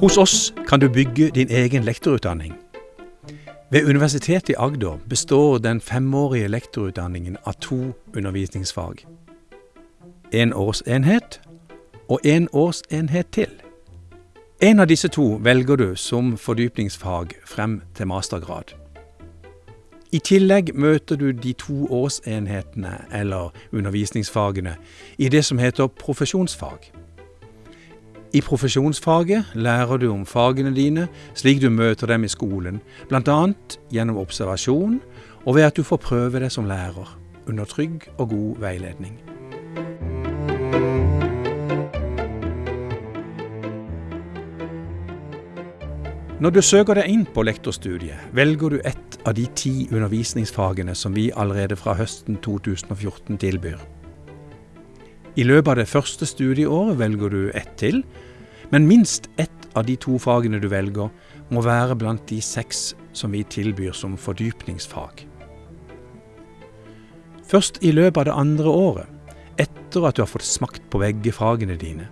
Hos oss kan du bygge din egen lektorutdanning. Ved Universitetet i Agder består den femårige lektorutdanningen av to undervisningsfag. En årsenhet og en årsenhet til. En av disse to velger du som fordypningsfag frem til mastergrad. I tillegg møter du de to årsenhetene, eller undervisningsfagene, i det som heter profesjonsfag. I profesjonsfaget lærer du om fagene dine slik du møter dem i skolen, bl.a. gjennom observasjon og ved at du får prøve det som lærer, under trygg og god veiledning. Når du søker deg inn på lektorstudiet, velger du ett av de ti undervisningsfagene som vi allerede fra høsten 2014 tilbyr. I løpet av det første studieåret velger du ett til, men minst ett av de to fagene du velger, må være blant de seks som vi tilbyr som fordypningsfag. Først i løpet av det andre året, etter at du har fått smakt på begge fagene dine,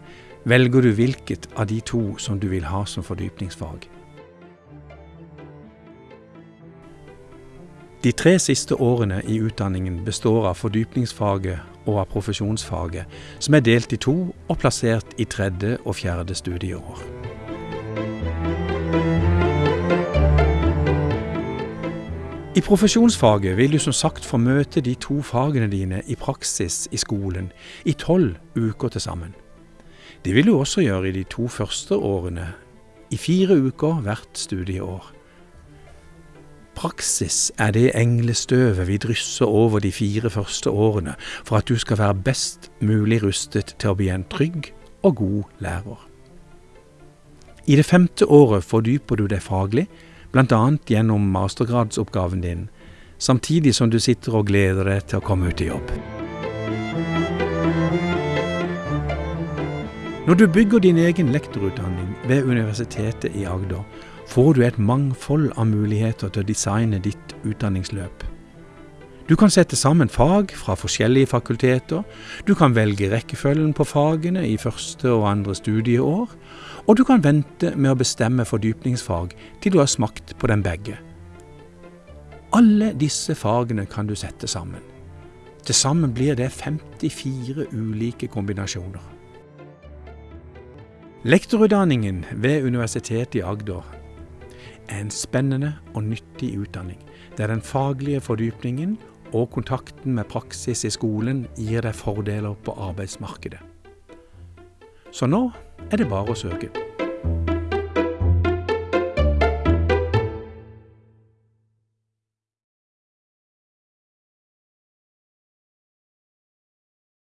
velger du hvilket av de to som du vil ha som fordypningsfag. De tre siste årene i utdanningen består av fordypningsfaget og av profesjonsfaget, som er delt i to og plassert i tredje og fjerde studieår. I profesjonsfaget vil du som sagt få møte de to fagene dine i praksis i skolen i tolv uker til sammen. Det vil du også gjøre i de to første årene, i fire uker hvert studieår. Praksis er det englestøvet vi drysser over de fire første årene for at du skal være best mulig rustet til å bli en trygg og god lærer. I det femte året fordyper du deg faglig, bl.a. gjennom mastergradsoppgaven din, samtidig som du sitter og gleder deg til å komme ut i jobb. Når du bygger din egen lektorutdanning ved Universitetet i Agder, får du et mangfold av muligheter til å designe ditt utdanningsløp. Du kan sette sammen fag fra forskjellige fakulteter, du kan velge rekkefølgen på fagene i første og andre studieår, og du kan vente med å bestemme fordypningsfag til du har smakt på dem begge. Alle disse fagene kan du sette sammen. Til sammen blir det 54 ulike kombinasjoner. Lektorutdanningen ved Universitetet i Agder er en spennende og nyttig utdanning, der den faglige fordypningen og kontakten med praksis i skolen gir deg fordeler på arbeidsmarkedet. Så nå er det bare å søke.